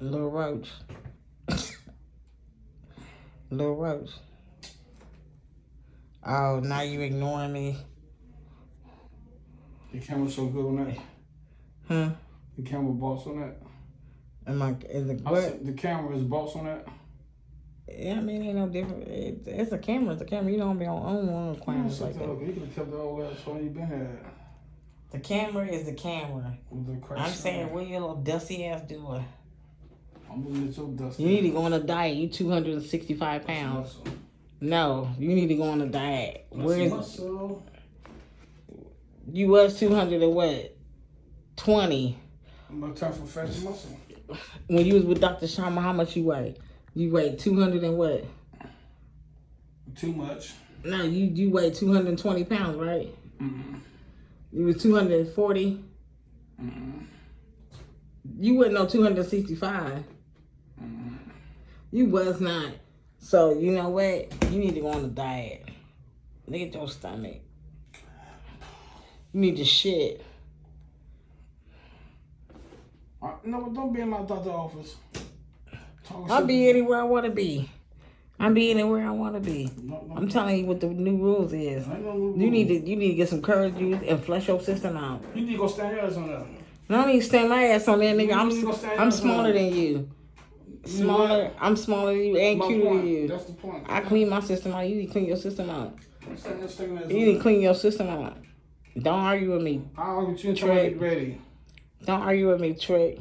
Little Roach. Little Roach. Oh, now you ignoring me. The camera's so good on that. Huh? The camera boss on that. Am I, is it what? the camera is boss on that. Yeah, I mean, ain't no different. It's, it's a camera. It's a camera. You don't be on own one Man, cameras like the that. up. You could have kept the old ass phone you been had. The camera is the camera. The I'm saying, what your little dusty ass doing? I'm looking at your dust. You need to go on a diet. You 265 pounds. No, you need to go on a diet. Where's muscle? you was 200 and what? 20. I'm gonna turn from fat muscle. When you was with Dr. Sharma, how much you weigh? You weigh 200 and what? Too much. No, you you weigh 220 pounds, right? Mm-mm. You was 240. Mm-mm. You wasn't no 265. Mm-mm. You was not. So you know what? You need to go on a diet. Look at your stomach. You need to shit. Uh, no, don't be in my doctor's office. I'll be anywhere I want to be. I'm be anywhere I want to be. No, no, I'm telling you what the new rules is. No new You need to you need to get some courage juice and flush your system out. You need to go stand your ass on that. I don't need to stand my ass on that nigga. I'm You gonna stand I'm smaller than you. Smaller. what? I'm smaller than you and My cuter than you. That's the point. I clean my system out. You need to clean your system out. Stand your stinking You need to clean your system out. Don't argue with me. I'll get you until I get ready. Don't argue with me, Trick.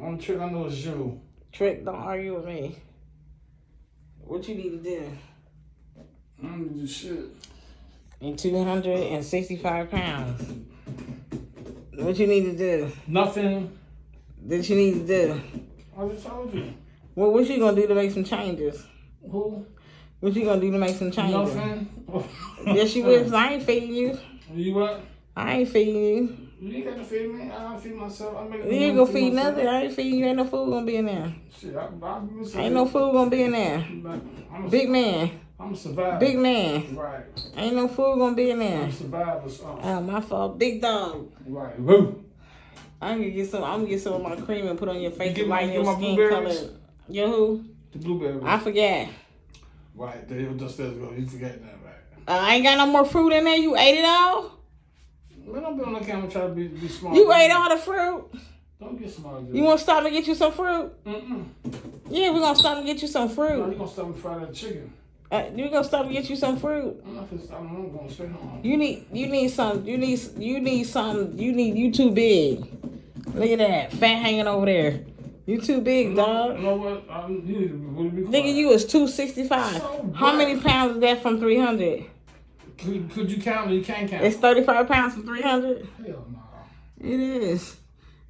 Only trick I know is you. Trick, don't argue with me. What you need to do? I don't do shit. In 265 pounds. What you need to do? Nothing. That you need to do? I just told you. Well, what you gonna do to make some changes? Who? What you gonna do to make some changes? Nothing. Yes, you will. I ain't feeding you. You what? I ain't feeding you. You ain't got to feed me. I gotta feed myself. I make You ain't gonna feed nothing. I ain't feeding you. Ain't no food gonna be in there. Shit, I, I, I, Ain't no food gonna be in there. I'm a, Big man. I'm a survivor. Big man. Right. Ain't no food gonna be in there. I'm a survivor. So. Oh, my fault. Big dog. Right. Woo. I'm gonna get some. I'm gonna get some of my cream and put on your face You my- lighten your skin color. Yo, who? The blueberries. I forget. right. There you just there you go. You forgot that, right? Uh, I ain't got no more fruit in there. You ate it all. Man, don't be on the camera trying to be, be smart. You ate all the fruit. Don't get smart. You want to stop and get you some fruit? Mm-mm. Yeah, we're gonna stop and get you some fruit. No, you gonna stop me fry that chicken. Uh, we're gonna stop and get you some fruit. I'm not gonna stop. I'm gonna stay home. You need, you need some. You need, you need some. You need. You too big. Look at that fat hanging over there. You too big, You dog. know what? I, you need to be, quiet. Nigga, you was two sixty five. So How many pounds is that from three hundred? Could, could you count you can't count? It's thirty five pounds from three hundred. Hell no. It is.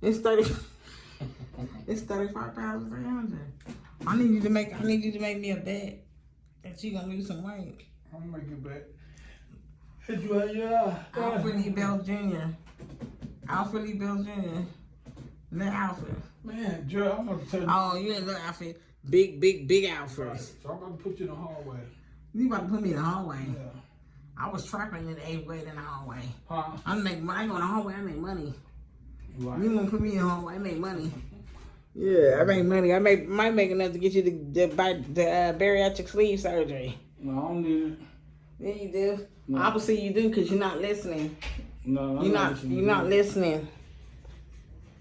It's thirty. it's thirty five pounds from three hundred. I need you to make. I need you to make me a bet that you gonna lose some weight. I'm gonna make it back. Hit you at your eye. Alfred Lee Bell Jr. Alfred Lee Bell Jr. Little Alfred. Man, Joe, I'm gonna tell you. Oh, you ain't little Alfred. Big, big, big Alfred. So I'm gonna put you in the hallway. You about to put me in the hallway. Yeah. I was trapping in the eighth grade in the hallway. Huh? I make money. I go in the hallway. I make money. Right. You gonna put me in the hallway? I make money. Yeah, I make money. I make might make enough to get you the the, buy the uh, bariatric sleeve surgery. No, I don't need it. Yeah, you do. No. Obviously, you do because you're not listening. No, I'm You're not. listening You're not listening.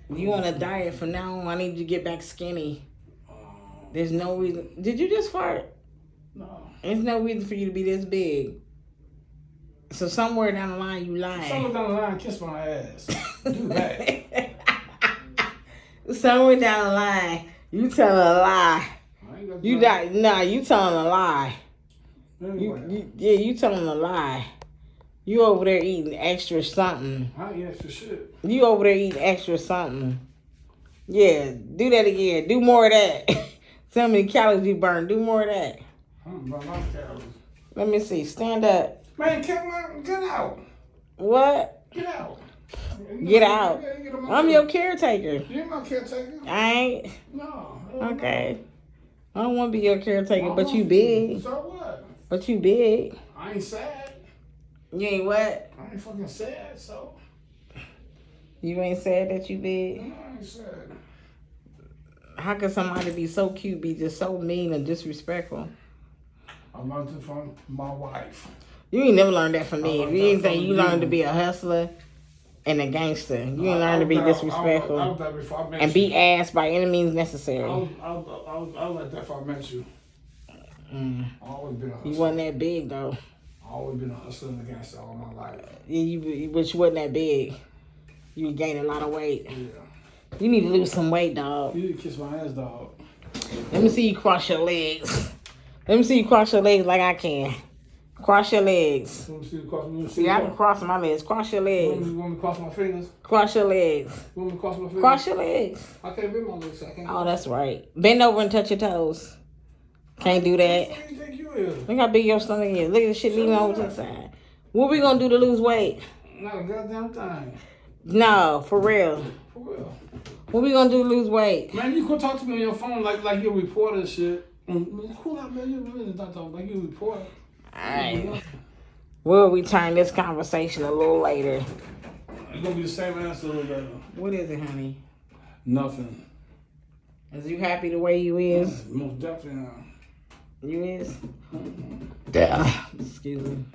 You on a diet from now on. I need you to get back skinny. Oh, There's no reason. Did you just fart? no. There's no reason for you to be this big. So somewhere down the line, you lying. down the line kiss my ass. Do that. somewhere down the line, you telling a lie. I ain't got You no- got nah. You telling a lie. You, you yeah. You telling a lie. You over there eating extra something. I ain't extra shit. You over there eating extra something. Yeah, do that again. Do more of that. See how many calories you burn. Do more of that. I don't burn my calories. Let me see. Stand up. Man, get, get out. What? Get out. Get out. I'm your caretaker. You ain't my caretaker. I ain't. No. Okay. I don't want to be your caretaker, but you big. So what? But you big. I ain't sad. You ain't what? I ain't fucking sad, so. You ain't sad that you big. No, I ain't sad. How can somebody be so cute be just so mean and disrespectful? I learned it from my wife. You ain't never learned that from me. If you ain't think you you. learned to be a hustler and a gangster. You ain't I learned to be that- I was- disrespectful I was that before I and you. beat ass by any means necessary. I was, I was, I was like that before I met you. Mm. I always been a You hustler. wasn't that big though. I always been a hustler and a gangster all my life. You, you, but you wasn't that big. You gained a lot of weight. Yeah. You need to lose some weight, dog. You need to kiss my ass, dog. Let me see you cross your legs. Let me see you cross your legs like I can. Cross your legs. You me see the cross? You want see See, the I can cross? cross my legs. Cross your You want me, legs. you want me to cross my fingers? Cross your legs. You want me to cross my fingers? Cross your legs. I can't bend my legs. so I can't. Oh, that's right. Bend over and touch your toes. Can't do that. What do you think you is? Look how big your stomach is. Look at the shit leaning over to the side. What we gonna do to lose weight? Not a goddamn thing. No, for real. For real. What we gonna do to lose weight? Man, you could talk to me on your phone like like you're a reporter and shit. Mm, Cool out, man. You really not talking like you a reporter. Alright. We'll return this conversation a little later. It's gonna be the same answer a little later. What is it, honey? Nothing. Is you happy the way you is? Most definitely not. You is? Yeah. Excuse me.